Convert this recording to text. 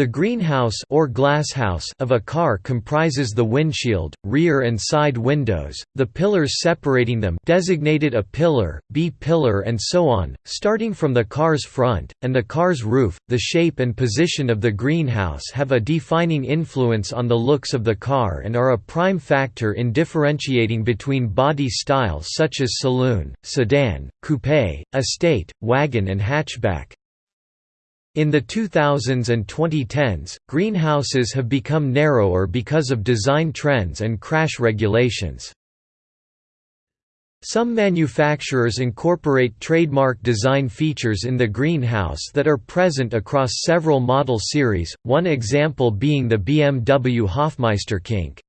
The greenhouse or glasshouse of a car comprises the windshield, rear and side windows, the pillars separating them designated A-pillar, B-pillar and so on, starting from the car's front, and the car's roof. The shape and position of the greenhouse have a defining influence on the looks of the car and are a prime factor in differentiating between body styles such as saloon, sedan, coupe, estate, wagon and hatchback. In the 2000s and 2010s, greenhouses have become narrower because of design trends and crash regulations. Some manufacturers incorporate trademark design features in the greenhouse that are present across several model series, one example being the BMW Hofmeister Kink.